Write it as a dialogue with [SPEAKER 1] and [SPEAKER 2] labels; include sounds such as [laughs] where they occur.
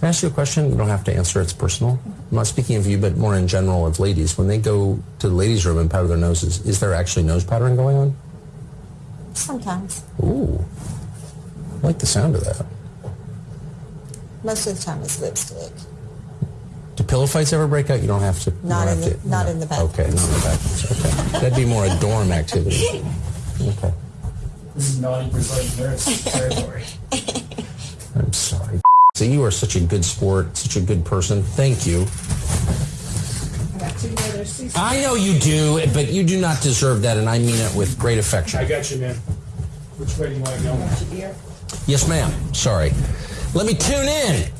[SPEAKER 1] Can I ask you a question? You don't have to answer. It's personal. I'm not speaking of you, but more in general of ladies. When they go to the ladies' room and powder their noses, is there actually nose powdering going on?
[SPEAKER 2] Sometimes.
[SPEAKER 1] Ooh. I like the sound of that.
[SPEAKER 2] Most of the time it's lipstick.
[SPEAKER 1] Do pillow fights ever break out? You don't have to. you
[SPEAKER 2] Not
[SPEAKER 1] don't
[SPEAKER 2] in
[SPEAKER 1] have
[SPEAKER 2] the- not in the bathrooms.
[SPEAKER 1] Okay, not in the bathrooms. Okay. That'd be more a dorm activity. [laughs] Okay.
[SPEAKER 3] This is naughty Brazilian nurse territory. [laughs]
[SPEAKER 1] I'm sorry. So you are such a good sport, such a good person. Thank you.
[SPEAKER 4] I got two brothers. Cecil.
[SPEAKER 1] I know you do, but you do not deserve that, and I mean it with great affection.
[SPEAKER 3] I got you, man. Which way do you want to go?
[SPEAKER 4] Want?
[SPEAKER 1] Yes, ma'am. Sorry. Let me tune in.